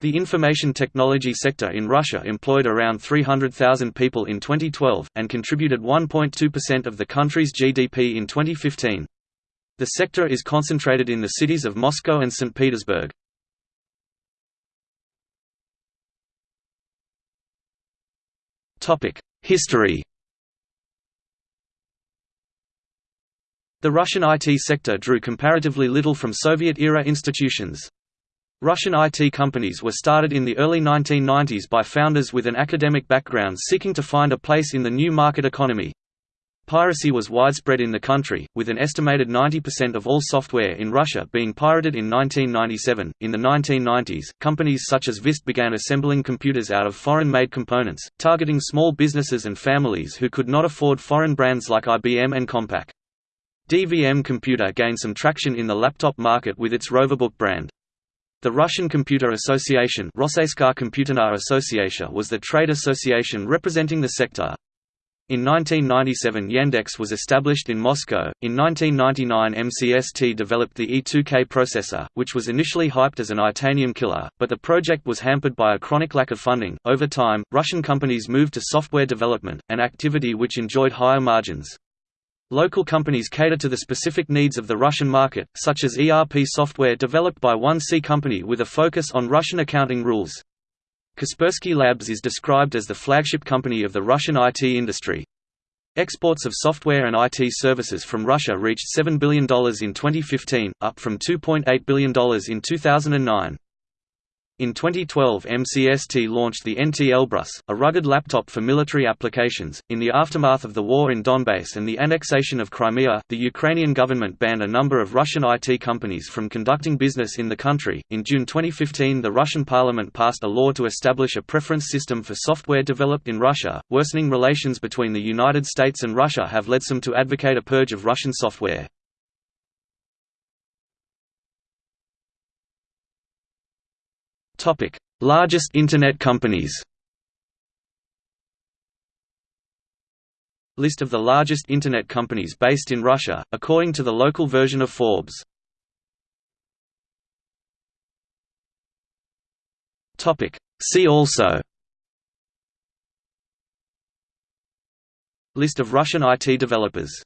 The information technology sector in Russia employed around 300,000 people in 2012, and contributed 1.2% of the country's GDP in 2015. The sector is concentrated in the cities of Moscow and St. Petersburg. History The Russian IT sector drew comparatively little from Soviet-era institutions. Russian IT companies were started in the early 1990s by founders with an academic background seeking to find a place in the new market economy. Piracy was widespread in the country, with an estimated 90% of all software in Russia being pirated in 1997. In the 1990s, companies such as VIST began assembling computers out of foreign made components, targeting small businesses and families who could not afford foreign brands like IBM and Compaq. DVM Computer gained some traction in the laptop market with its Roverbook brand. The Russian Computer Association was the trade association representing the sector. In 1997 Yandex was established in Moscow. In 1999 MCST developed the E2K processor, which was initially hyped as an Itanium killer, but the project was hampered by a chronic lack of funding. Over time, Russian companies moved to software development, an activity which enjoyed higher margins. Local companies cater to the specific needs of the Russian market, such as ERP software developed by one C company with a focus on Russian accounting rules. Kaspersky Labs is described as the flagship company of the Russian IT industry. Exports of software and IT services from Russia reached $7 billion in 2015, up from $2.8 billion in 2009. In 2012 MCST launched the NT Elbrus, a rugged laptop for military applications. In the aftermath of the war in Donbass and the annexation of Crimea, the Ukrainian government banned a number of Russian IT companies from conducting business in the country. In June 2015 the Russian parliament passed a law to establish a preference system for software developed in Russia. Worsening relations between the United States and Russia have led some to advocate a purge of Russian software. Topic: Largest Internet companies. List of the largest Internet companies based in Russia, according to the local version of Forbes. Topic: See also. List of Russian IT developers